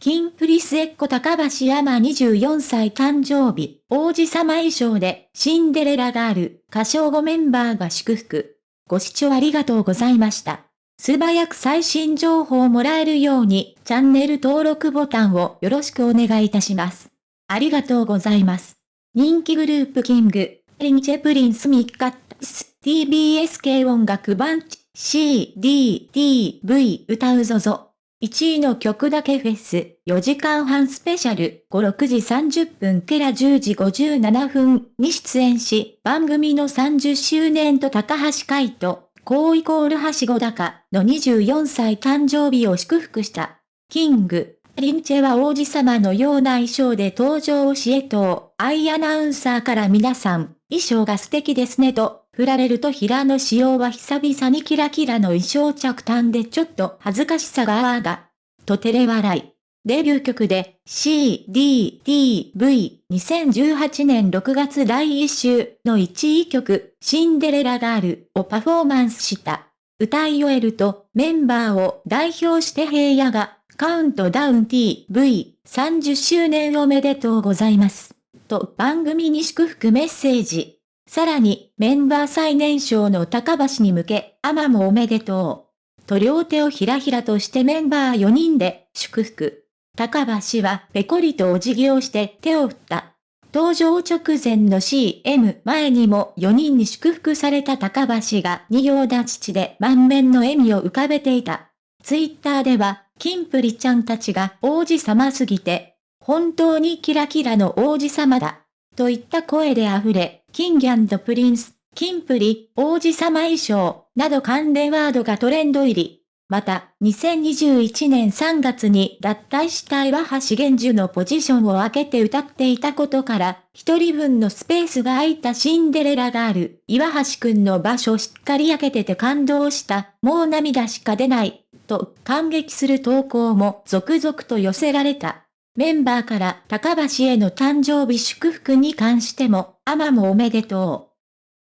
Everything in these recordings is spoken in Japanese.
キンプリスエッコ高橋山24歳誕生日、王子様衣装でシンデレラガール、歌唱後メンバーが祝福。ご視聴ありがとうございました。素早く最新情報をもらえるように、チャンネル登録ボタンをよろしくお願いいたします。ありがとうございます。人気グループキング、リンチェプリンスミッカッス、TBS 系音楽版 C、D、D、V 歌うぞぞ。1位の曲だけフェス、4時間半スペシャル、5、6時30分から10時57分に出演し、番組の30周年と高橋海人、高イコールはしご高の24歳誕生日を祝福した。キング、リンチェは王子様のような衣装で登場しえと、アイアナウンサーから皆さん、衣装が素敵ですねと、振られると平野仕様は久々にキラキラの衣装着短でちょっと恥ずかしさがあーが、と照れ笑い。デビュー曲で C, D, T, V 2018年6月第1週の1位曲シンデレラガールをパフォーマンスした。歌い終えるとメンバーを代表して平野がカウントダウン TV30 周年おめでとうございます。と番組に祝福メッセージ。さらにメンバー最年少の高橋に向け、アマもおめでとう。と両手をひらひらとしてメンバー4人で祝福。高橋はペコリとお辞儀をして手を振った。登場直前の CM 前にも4人に祝福された高橋が二行立ちで満面の笑みを浮かべていた。ツイッターではキンプリちゃんたちが王子様すぎて、本当にキラキラの王子様だ。といった声で溢れ、キンギプリンス、キンプリ、王子様衣装、など関連ワードがトレンド入り。また、2021年3月に脱退した岩橋玄樹のポジションを開けて歌っていたことから、一人分のスペースが空いたシンデレラがある、岩橋くんの場所しっかり開けてて感動した、もう涙しか出ない、と感激する投稿も続々と寄せられた。メンバーから高橋への誕生日祝福に関しても、アマもおめでと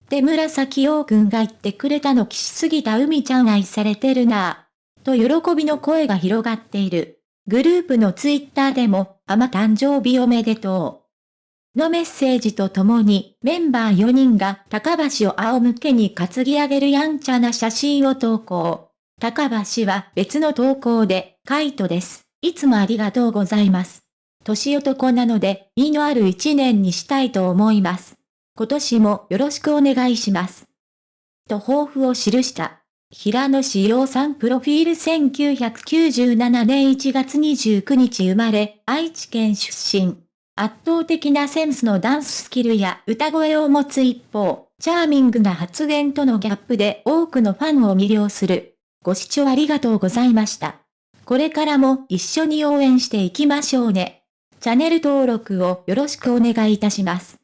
う。で紫陽くんが言ってくれたの岸すぎた海ちゃん愛されてるなぁ。と喜びの声が広がっている。グループのツイッターでも、アマ誕生日おめでとう。のメッセージとともに、メンバー4人が高橋を仰向けに担ぎ上げるやんちゃな写真を投稿。高橋は別の投稿で、カイトです。いつもありがとうございます。年男なので、意のある一年にしたいと思います。今年もよろしくお願いします。と抱負を記した。平野志陽さんプロフィール1997年1月29日生まれ、愛知県出身。圧倒的なセンスのダンススキルや歌声を持つ一方、チャーミングな発言とのギャップで多くのファンを魅了する。ご視聴ありがとうございました。これからも一緒に応援していきましょうね。チャンネル登録をよろしくお願いいたします。